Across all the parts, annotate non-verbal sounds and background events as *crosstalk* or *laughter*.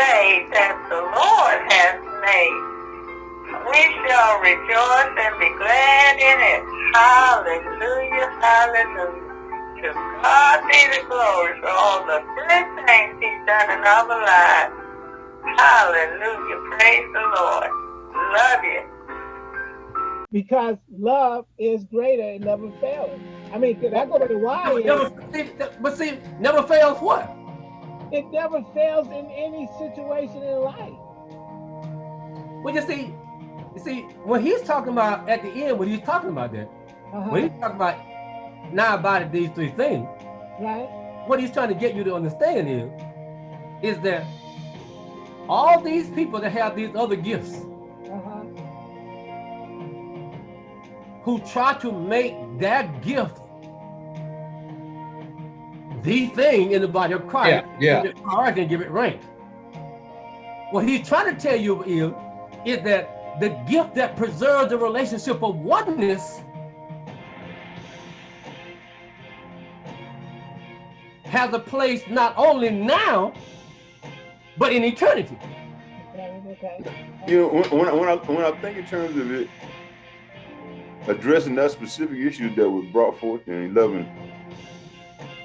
day that the Lord has made. We shall rejoice and be glad in it. Hallelujah, hallelujah. To God be the glory for all the good things he's done in our lives. Hallelujah, praise the Lord. Love you. Because love is greater and never fails. I mean, that go to the why Never, but see, never fails what? It never fails in any situation in life. Well, you see, you see, when he's talking about at the end, when he's talking about that, uh -huh. when he's talking about now about these three things, right? What he's trying to get you to understand is, is that all these people that have these other gifts, uh -huh. who try to make that gift the thing in the body of Christ, yeah, yeah. give it priority and give it rank. What he's trying to tell you is, is that the gift that preserves the relationship of oneness has a place not only now, but in eternity. You know, when, when, I, when, I, when I think in terms of it, addressing that specific issue that was brought forth in 11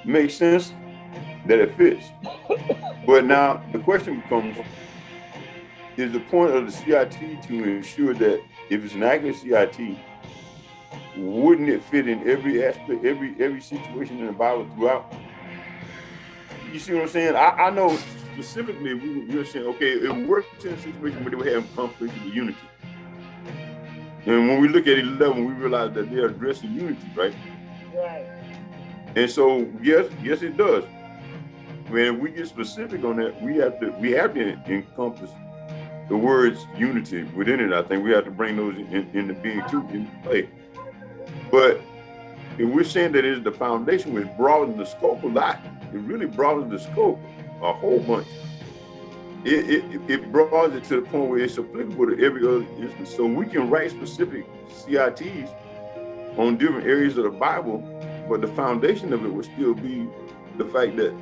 makes sense that it fits. but now the question becomes, is the point of the CIT to ensure that if it's an accurate CIT, wouldn't it fit in every aspect, every every situation in the Bible throughout? You see what I'm saying? I, I know specifically we, we were saying, okay, it works in a situation where they were having conflict with unity. And when we look at 11, we realize that they're addressing unity, right? Right. And so, yes, yes, it does. When we get specific on that, we have to we have to encompass the words unity within it. I think we have to bring those in, into being too in play. But if we're saying that it's the foundation, which broadens the scope a lot, it really broadens the scope a whole bunch. It, it, it broadens it to the point where it's applicable to every other instance. So we can write specific CITs on different areas of the Bible but the foundation of it would still be the fact that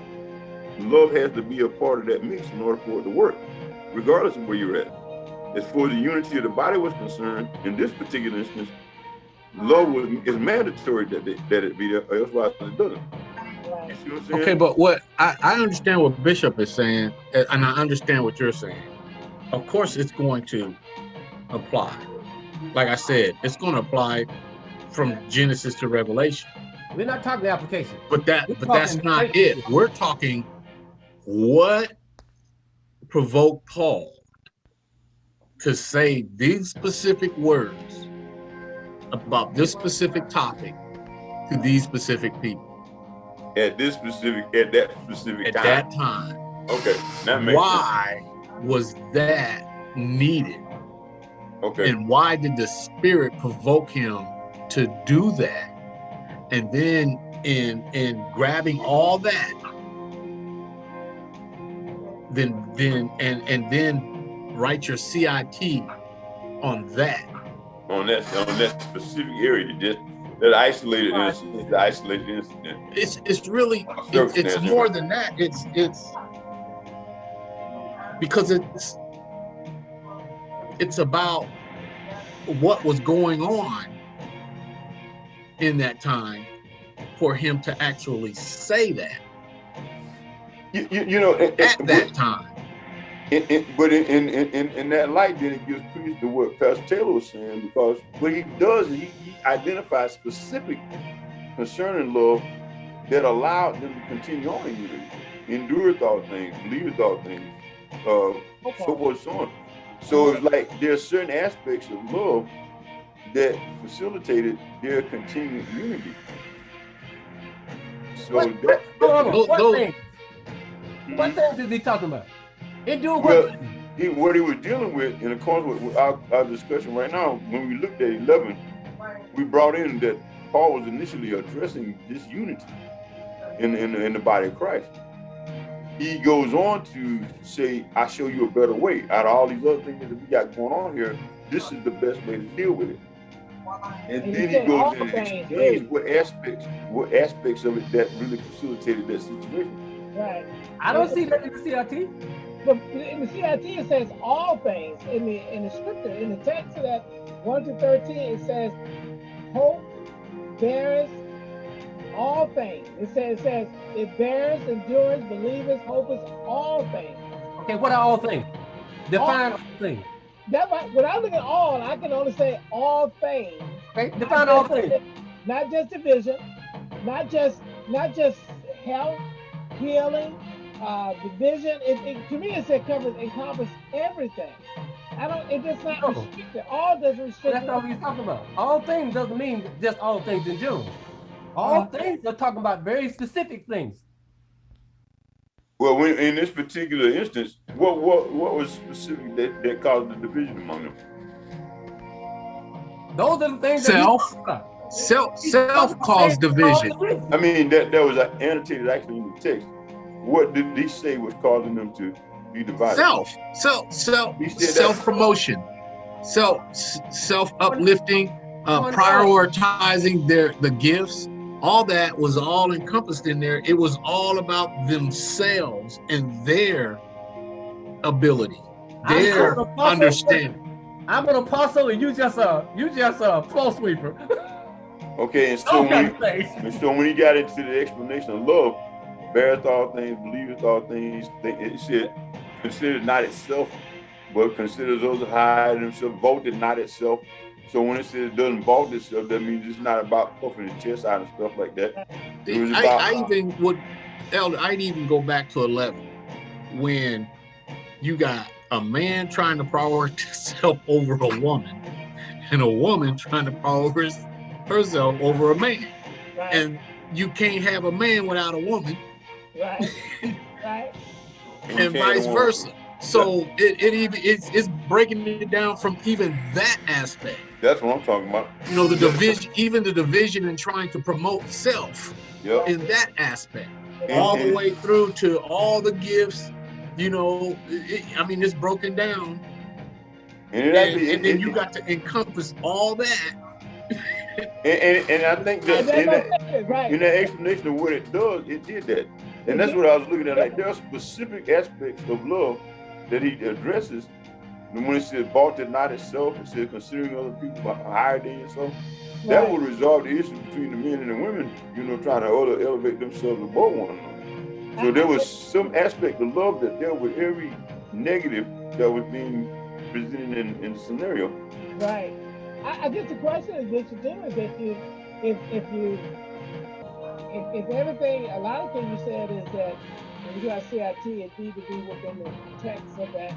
love has to be a part of that mix in order for it to work, regardless of where you're at. As far as the unity of the body was concerned, in this particular instance, love was is mandatory that they, that it be there, or otherwise it doesn't. Okay, but what I, I understand what Bishop is saying, and I understand what you're saying. Of course, it's going to apply. Like I said, it's going to apply from Genesis to Revelation. We're not talking the application. But that We're but that's not it. We're talking what provoked Paul to say these specific words about this specific topic to these specific people. At this specific, at that specific at time. that time. Okay. That makes why sense. was that needed? Okay. And why did the spirit provoke him to do that? And then in in grabbing all that then then and and then write your CIT on that. On that on that specific area just that isolated incident the isolated incident. It's it's really it's, it's more than that. It's it's because it's it's about what was going on in that time for him to actually say that. You, you, you know, at it, that time. It, it, but in, in, in, in, that light, then it gives credence to what Pastor Taylor was saying, because what he does is he, he identifies specific concerning love that allowed them to continue on in unity, endure all things, believe all things, uh, okay. so forth and so on. So it's like there are certain aspects of love that facilitated their continued unity. So what, that, what those, thing? What mm-hmm. things is he talking about? He doing well, what? He, what he was dealing with in accordance with our, our discussion right now, when we looked at 11, we brought in that Paul was initially addressing this unity in, in, in the body of Christ. He goes on to say, I show you a better way. Out of all these other things that we got going on here, this is the best way to deal with it. And, and then he goes in and explains what aspects, what aspects of it that really facilitated that situation. Right. I don't see that in the CIT. but in the CIT it says all things. In the in the scripture, in the text of that 1 to 13, it says hope bears all things. It says it says it bears, endurance, believers, hopes, all things. Okay, what are all things? Define all, all things. That when I look at all, I can only say all things. Okay, define all things. Not just division, not just not just health, healing, uh, division. It, it, to me, it's it covers encompass everything. I don't. It does not no. restrict it. All doesn't restrict. That's not what he's talking about. All things doesn't mean just all things in general. All uh, things are talking about very specific things. Well, when, in this particular instance, what what what was specific that, that caused the division among them? Those are the things self. Self self caused division. I mean that that was annotated actually in the text. What did he say was causing them to be divided? Self, self, self, self promotion, self self uplifting, uh, prioritizing their the gifts. All that was all encompassed in there. It was all about themselves and their ability, their understanding. I'm an apostle, and you just a you just a floor sweeper. Okay, and so, when, and so when he got into the explanation of love, beareth all things, believeth all things, it said, consider not itself, but consider those that hide themselves, vaulted not itself. So when it says it doesn't vault itself, that means it's not about puffing the chest out and stuff like that. I, about, I, even would, Elder, I'd even go back to 11 when you got a man trying to prioritize *laughs* himself over a woman and a woman trying to prioritize herself over a man. Right. And you can't have a man without a woman. Right. *laughs* right. and vice versa. So it, it even it's it's breaking it down from even that aspect. That's what I'm talking about. You know, the division, even the division and trying to promote self yep. in that aspect. all the way through to all the gifts, you know, it, I mean, it's broken down. And, and, and then you got to encompass all that and, and, and, I think that in that, right. in that explanation of what it does, it did that. And that's what I was looking at. Like there are specific aspects of love that he addresses. And when it says bought it not itself, it says considering other people higher than yourself. Right. That would resolve the issue between the men and the women, you know, trying to elevate themselves above one another. So there was some aspect of love that dealt with every negative that was being presented in, in the scenario. Right. I, I guess the question is that you do is that you, if if you, if, if everything, a lot of things you said is that when you got CIT, it needs to be within the text of that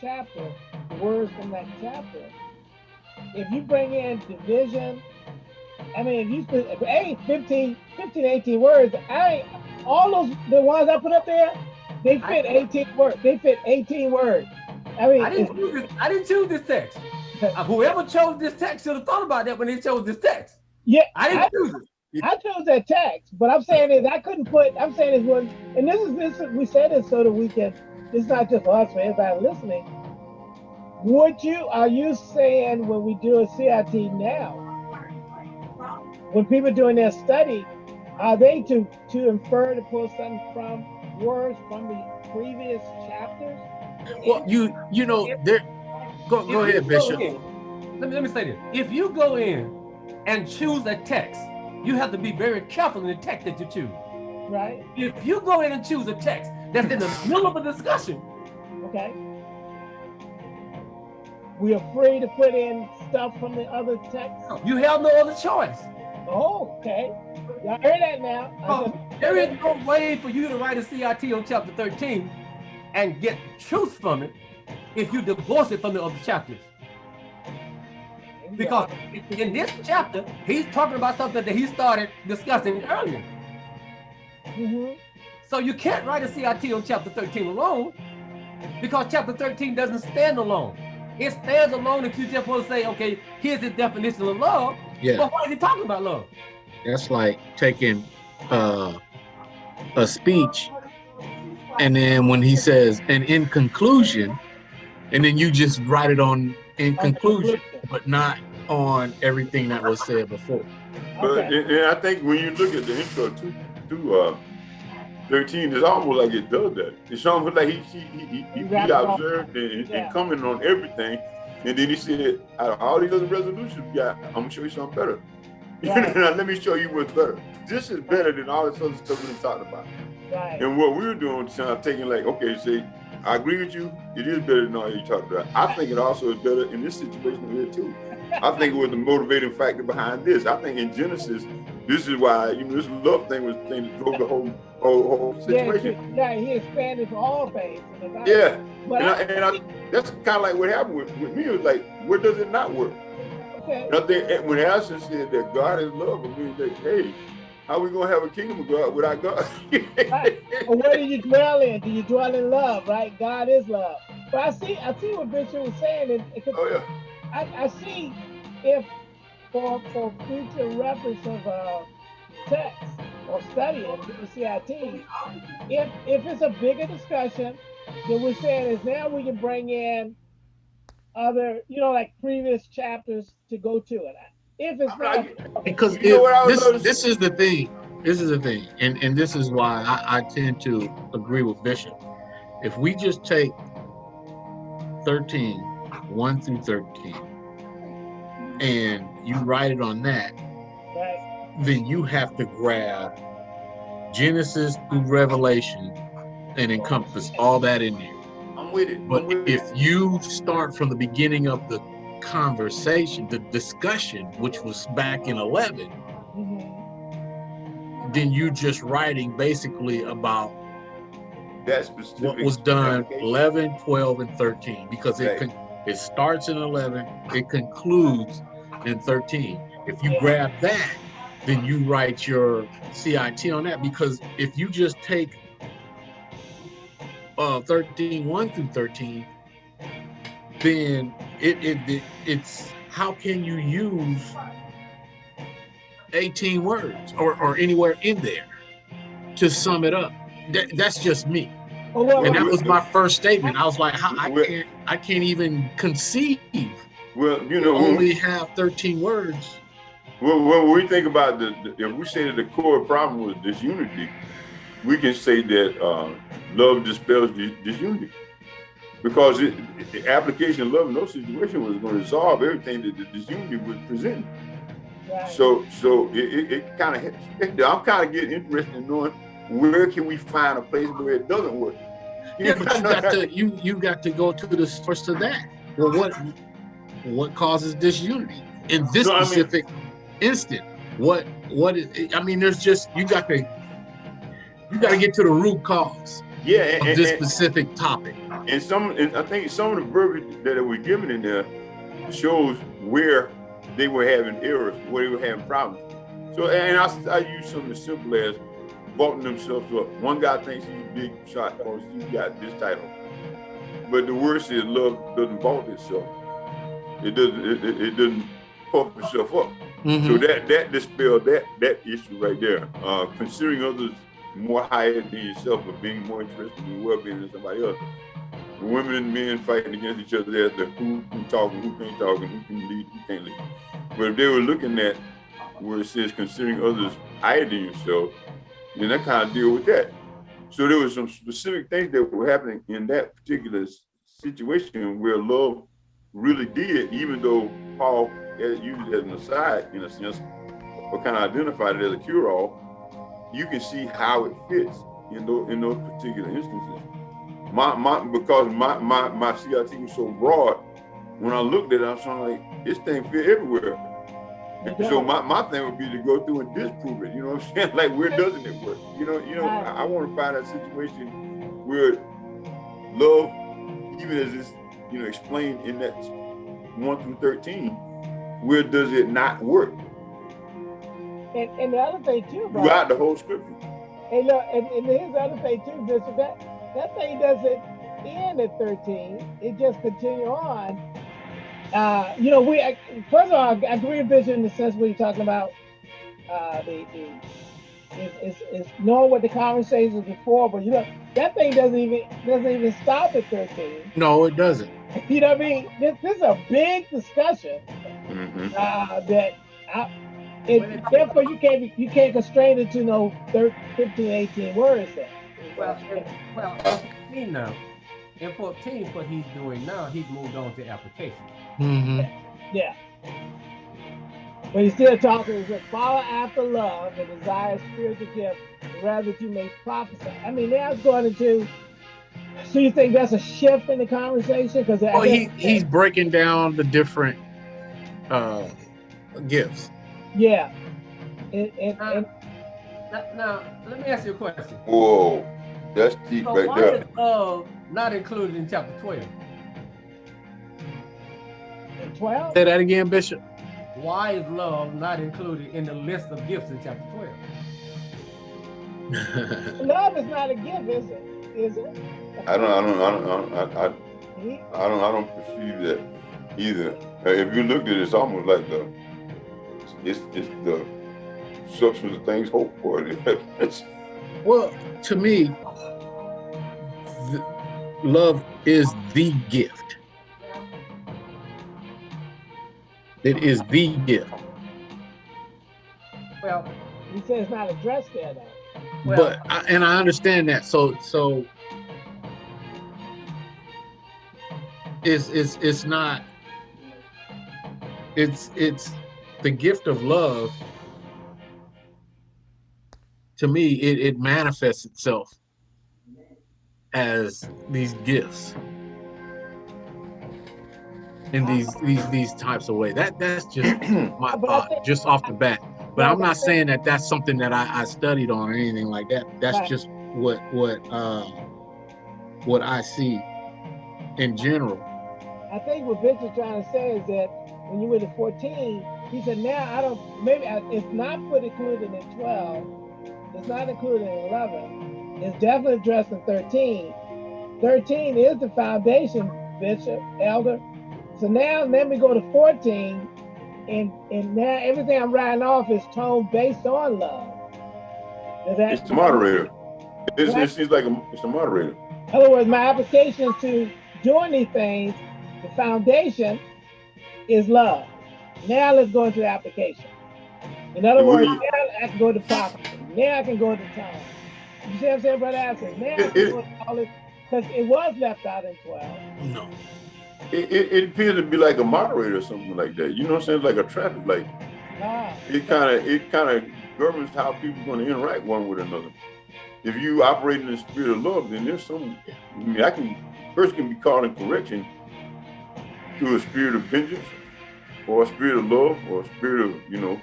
chapter, the words from that chapter. If you bring in division, I mean, if you if hey, 15, 15, 18 words, I all those the ones I put up there, they fit 18 words. They fit 18 words. I mean, I didn't choose this, I didn't choose this text. *laughs* Uh, whoever chose this text should have thought about that when they chose this text. Yeah, I didn't I, choose it. I chose that text, but I'm saying is I couldn't put. I'm saying is one, and this is this. We said this so that we can. It's not just us, for everybody listening. Would you? Are you saying when we do a CIT now, when people doing their study, are they to to infer to pull something from words from the previous chapters? Well, you you know there Go, go ahead, Bishop. Go in, let, me, let me say this. If you go in and choose a text, you have to be very careful in the text that you choose. Right. If you go in and choose a text that's in the *laughs* middle of a discussion. Okay. We are free to put in stuff from the other text. You have no other choice. Oh, okay. Y'all heard that now. Oh, there is no way for you to write a CIT on chapter 13 and get truth from it if you divorce it from the other chapters. Because in this chapter, he's talking about something that he started discussing earlier. Mm -hmm. So you can't write a CIT on chapter 13 alone because chapter 13 doesn't stand alone. It stands alone if you just want to say, okay, here's the definition of love. Yeah. But why is he talking about love? That's like taking uh, a speech and then when he says, and in conclusion, and then you just write it on in conclusion, but not on everything that was said before. But okay. and, I think when you look at the intro to to uh, 13 it's almost like it does that. It's almost like he he he, he, he, he observed and, yeah. and commented on everything, and then he said, out of all these other resolutions we got, I'm gonna show you something better. *laughs* Right. now, let me show you what's better. This is better than all this other stuff we've been talking about. Right. And what we were doing, I'm taking like, okay, see, I agree with you. It is better than all you talked about. I think it also is better in this situation here too. I think it was the motivating factor behind this. I think in Genesis, this is why you know this love thing was the thing that drove the whole whole, whole situation. Yeah, yeah, he expanded for all things. Yeah, and, I, and I, that's kind of like what happened with, with me. It was like, where does it not work? Okay. And I think when Allison said that God is love, I mean, like, hey, how are we gonna have a kingdom of God without God? right. Well, where do you dwell in? Do you dwell in love? Right? God is love. But I see, I see what Bishop was saying. And, oh yeah. I, I see if for for future reference of uh, text or studying the CIT, if if it's a bigger discussion, then we're saying is now we can bring in other, you know, like previous chapters to go to it. If it's not because if, this this is the thing. This is the thing, and and this is why I, I tend to agree with Bishop. If we just take 13, 1 through 13, and you write it on that, right. then you have to grab Genesis through Revelation and encompass all that in there. I'm with it. But with if it. you start from the beginning of the conversation, the discussion, which was back in 11, mm -hmm. then you just writing basically about that specific what was done 11, 12, and 13 because it right. it starts in 11, it concludes in 13. If you grab that, then you write your CIT on that because if you just take uh, 13, 1 through 13, then it, it, it it's how can you use 18 words or, or anywhere in there to sum it up? That, that's just me. Oh, well, and that was my first statement. I was like, I can't, I can't even conceive. Well, you know, only have 13 words. Well, when we think about the, the, if we say that the core problem was disunity, we can say that uh, love dispels disunity because it, the application of love in those situations was going to resolve everything that the disunity was presenting. Right. So, so it, it, it kind of, I'm kind of getting interested in knowing where can we find a place where it doesn't work. Yeah, but you got to you you got to go to the source of that. Well, what what causes disunity in this no, specific I mean, instant? What what is? I mean, there's just you got to you got to get to the root cause. Yeah, and, of this and, specific topic. And some, and I think some of the verbiage that were given in there shows where they were having errors, where they were having problems. So, and I, I use something as simple as vaulting themselves up. One guy thinks he's a big shot because he got this title. But the worst is love doesn't vault itself. It doesn't, it, it, it doesn't puff itself up. Mm -hmm. So that that dispelled that that issue right there. Uh, considering others more higher than yourself or being more interested in well-being than somebody else. Women and men fighting against each other as to who can talk and who can't talk and who can lead, who can't lead. But if they were looking at where it says considering others higher than yourself, then that kind of deal with that. So there were some specific things that were happening in that particular situation where love really did, even though Paul used it as an aside in a sense, or kind of identified it as a cure-all, you can see how it fits in those in those particular instances. My my because my my my CIT was so broad, when I looked at it, I was like, this thing fit everywhere. So my, my thing would be to go through and disprove it. You know what I'm *laughs* saying? Like where doesn't it work? You know, you know, I, I want to find a situation where love, even as it's you know explained in that one through thirteen, where does it not work? And, and the other thing too, bro. Throughout the whole scripture. And look, and, and here's the other thing too, Bishop. That that thing doesn't end at 13. It just continue on. Uh, you know, we first of all, I agree with Bishop in the sense where you're talking about uh, the, the is, is, knowing what the conversation is before, but you know that thing doesn't even doesn't even stop at 13. No, it doesn't. *laughs* You know what I mean? This, this is a big discussion mm -hmm. uh, that I, it, therefore, you can't you can't constrain it to no 13, 15, 18 words. Then. Well, well, 14 now. In 14, what he's doing now, he's moved on to application. Mm-hmm. Yeah. But he's still talking, he said, follow after love and desire spiritual gift, rather that you may prophesy. I mean, now it's going into, so you think that's a shift in the conversation? Because well, he, he's breaking down the different uh, gifts. Yeah. And, and, uh, and, now, now, let me ask you a question. Whoa, that's deep so right why there. is love not included in chapter 12? 12? Say that again, Bishop. Why is love not included in the list of gifts in chapter 12? *laughs* love is not a gift, is it? Is it? I don't, I don't, I don't, I, I, I don't, I don't perceive that either. Uh, If you look at it, it's almost like the, it's, it's the substance of things hoped for. It's- *laughs* well, to me, the, love is the gift. It is the gift. Well, He says it's not addressed there, though. well, but I, and I understand that. So so it's it's it's not it's it's the gift of love to me it, it manifests itself as these gifts. In these these these types of ways that that's just *clears throat* my thought just off the bat. But i'm not saying that that's something that i, I studied on or anything like that. That's Right. just what what uh what i see in general. I think what Vince is trying to say is that when you went to 14, he said, now I don't, maybe I- it's not put included in 12, it's not included in 11, it's definitely addressed in 13. 13 is the foundation, Bishop, Elder. So now let me go to 14, and, and now everything I'm writing off is tone based on love. It's the moderator. It's, it seems like a, it's the moderator. In other words, my application to doing these things, the foundation is love. Now let's go into the application. In other words, now I can go to prophecy. Now I can go to tongue. You see what I'm saying, Brother Asher? Now I It- can it- go to all this, because it was left out in 12. no It, it, it appears to be like a moderator or something like that. You know what I'm saying? Like a traffic light. Ah, It kind of it kind of governs how people are going to interact one with another. If you operate in the spirit of love, then there's some. I mean, I can person can be called in correction through a spirit of vengeance, or a spirit of love, or a spirit of you know.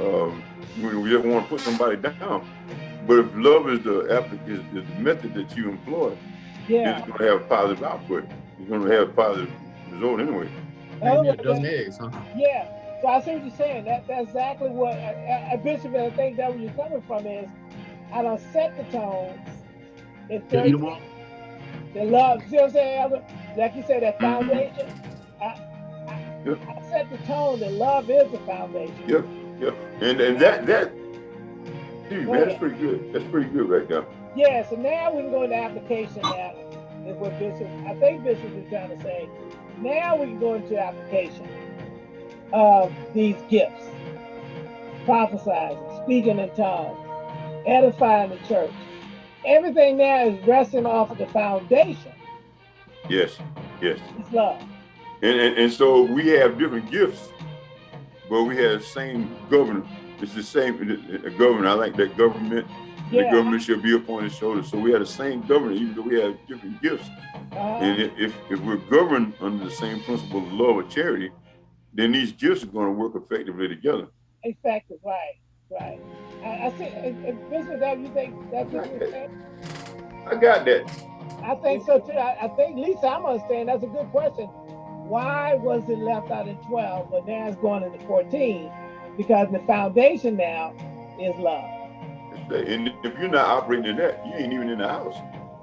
Um, we, we just want to put somebody down. But if love is the is, is the method that you employ, yeah. it's going to have a positive output. It's going to have a positive result anyway. In other Maybe a words, eggs huh Yeah, so I see what you're saying. That that's exactly what a, a bishop. And I think that where you're coming from is, I don't set the tone. It's Yeah, you 13, want- the love. See what I'm saying, Elder? Like you said, that Mhm. foundation. I, I, Yep. I set the tone that love is the foundation. Yep. Yeah, and and that that, dude, man, that's pretty good. That's pretty good right there. Yeah. So now we can go into application. Now is what Bishop. I think Bishop is trying to say. Now we can go into application of these gifts: prophesizing, speaking in tongues, edifying the church. Everything now is resting off of the foundation. Yes, yes. It's love. And, and and so we have different gifts, but we have the same governor. It's the same a governor. I like that government. The government should be upon his shoulders. So we have the same governor, even though we have different gifts. Uh, And if, if we're governed under the same principle of love or charity, then these gifts are going to work effectively together. effective. Right. Right. I, I and Bishop, that you think that's what you're saying? I got that. I think so too. I, I think Lisa, I'm understanding. That's a good question. Why was it left out of 12, but now it's going into 14? Because the foundation now is love. And if you're not operating in that, you ain't even in the house.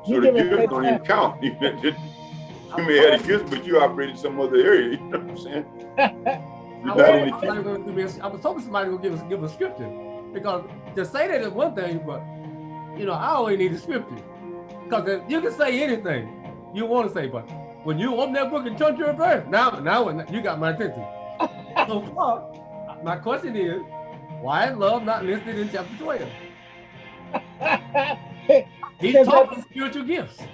So You the *laughs* give gifts don't even count. you may have the gifts, but you operate in some other area. *laughs* You know what I'm saying? I You're was, hoping somebody would give me a- I was hoping somebody would give us give a scripture because to say that is one thing, but you know I always need a scripture because you can say anything you want to say, but when you open that book and turn to a verse, now now you got my attention. so far, my question is, why is love not listed in chapter twelve? *laughs* He's Because talking spiritual gifts.